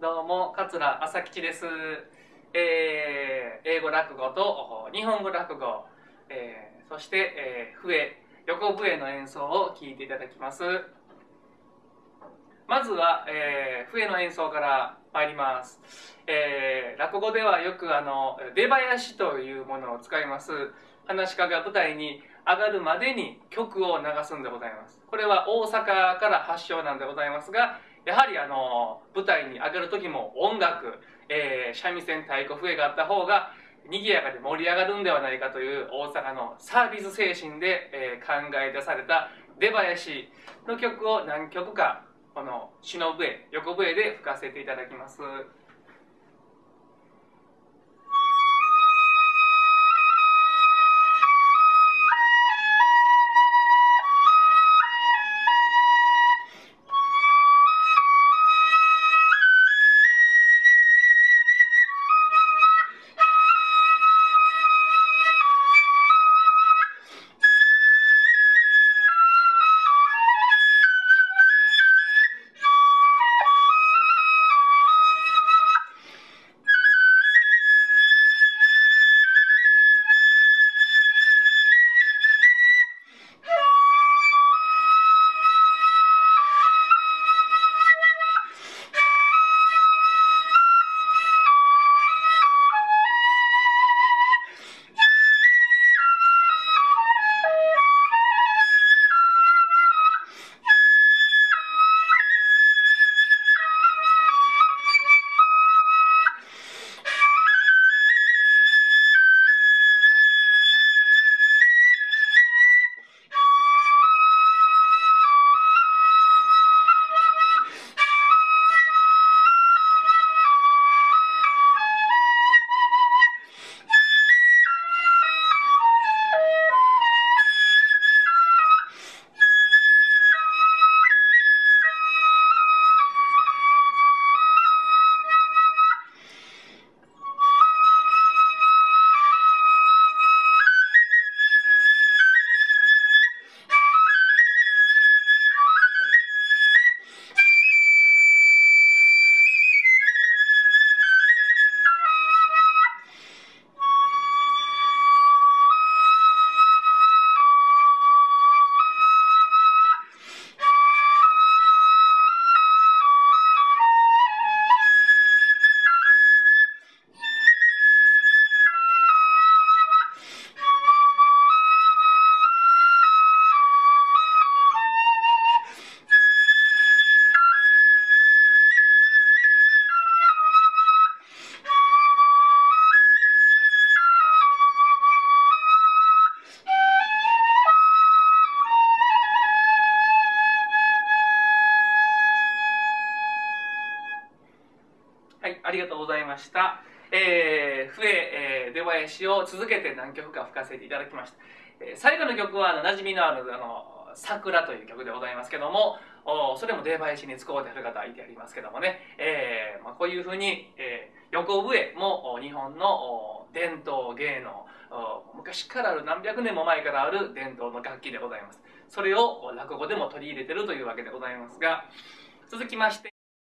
どうも桂朝吉です、えー、英語落語と日本語落語、えー、そして、えー、笛横笛の演奏を聴いていただきます。まずは、えー、笛の演奏から参ります、えー、落語ではよくあの出囃子というものを使います。話し家が舞台に上がるまでに曲を流すんでございます。これは大阪から発祥なんでございますがやはりあの舞台に上がる時も音楽、えー、三味線太鼓笛があった方が賑やかで盛り上がるんではないかという大阪のサービス精神で、えー、考え出された出囃子の曲を何曲かこの篠笛横笛で吹かせていただきます。ありがとうございました。えー、笛、えー、出囃子を続けて何曲か吹かせていただきました。えー、最後の曲はあの馴染みのあるあの「桜」という曲でございますけどもおそれも出囃子に使うてある方いてありますけどもね、えーまあ、こういうふうに、えー、横笛も日本の伝統芸能昔からある何百年も前からある伝統の楽器でございますそれを落語でも取り入れてるというわけでございますが続きまして